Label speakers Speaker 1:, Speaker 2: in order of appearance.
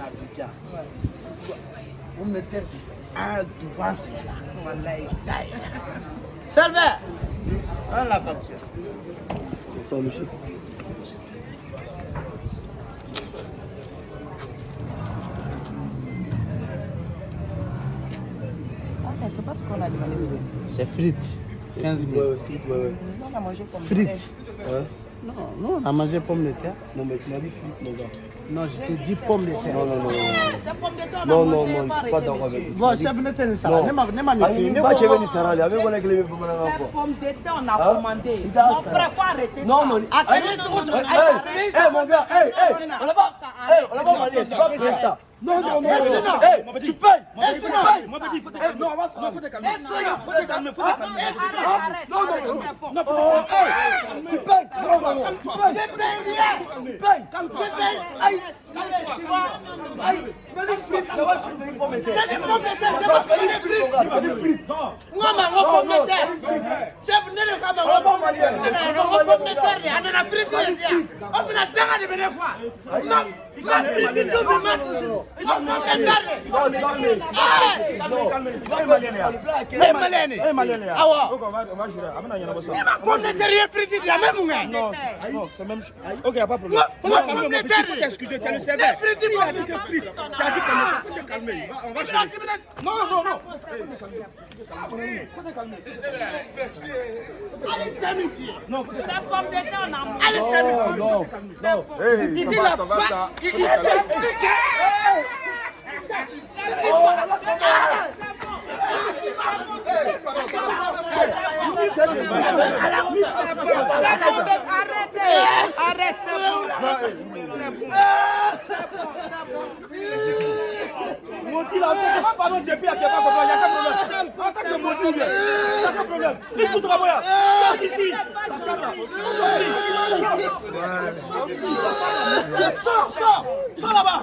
Speaker 1: Abidjan. Vous mettez un devant celui-là. Voilà, il taille. Salve Prends la facture.
Speaker 2: Bonsoir, monsieur.
Speaker 3: Ah, mais c'est pas ce qu'on a demandé.
Speaker 1: C'est frites. 15
Speaker 2: Ouais, ouais, frites, ouais, ouais.
Speaker 3: On a mangé comme
Speaker 1: Frites.
Speaker 2: Ouais.
Speaker 1: Non, non, on a mangé pomme de terre.
Speaker 2: Non, mais tu m'as dit frites, mon gars.
Speaker 1: Non, je t'ai dit pomme de terre.
Speaker 2: Non, non, non, non.
Speaker 3: De terre,
Speaker 2: Non, non,
Speaker 3: mangé,
Speaker 2: non,
Speaker 3: pas
Speaker 2: je suis pas d'accord avec toi.
Speaker 1: Bon, chef, ne t'en. Ne m'a ne m'a
Speaker 2: Ah, avec
Speaker 3: de terre, on a commandé. Mon frère, faut arrêter ça.
Speaker 2: Non, non,
Speaker 3: Ah, non, non, non, non,
Speaker 2: mon gars, on pas, on pas c'est pas que c'est ça. Tu payes, tu payes. Non,
Speaker 4: faut te calmer. Faut te calmer, faut te calmer.
Speaker 2: Non, non, non. tu payes,
Speaker 1: Je paye rien.
Speaker 2: tu payes, je paye, aïe, tu vois, aïe, mais les frites.
Speaker 1: C'est des terre, c'est des
Speaker 2: frites.
Speaker 1: Moi, ma
Speaker 2: Non, pomnetare anana friti
Speaker 1: yevia o mina danga de bene quoi ma ma friti dobi ma ma
Speaker 4: pomnetare ne malene
Speaker 1: awa. Ni ma pomnetare ye friti dia me mun kɛ
Speaker 4: Non, c'est- même. Ok, y a pas de problème. Faut te calmer, mon petit, faut t'excuser, tu as le sévère. Il
Speaker 1: il
Speaker 4: a dit c'est frites. Tu as dit calmer, faut te calmer. Va, On va gérer. Non, non, non. Faut te calmer.
Speaker 1: Allez, tiens.
Speaker 4: Non, faut te calmer.
Speaker 3: C'est pomme de terre, on a mangé.
Speaker 1: Allez, tiens.
Speaker 2: Non, non.
Speaker 1: Il dit la bah, il expliqué.
Speaker 3: Arrêtez, arrête, c'est bon. C'est bon, c'est bon.
Speaker 4: Mon petit là, on va pardon depuis là, tu n'as pas compris, il n'y a pas de problème. En tant que mon petit, il n'y a pas de problème. Si tu travailles, sors d'ici. Sors d'ici. Sors, sors, sors là-bas. Sors.
Speaker 1: Allez,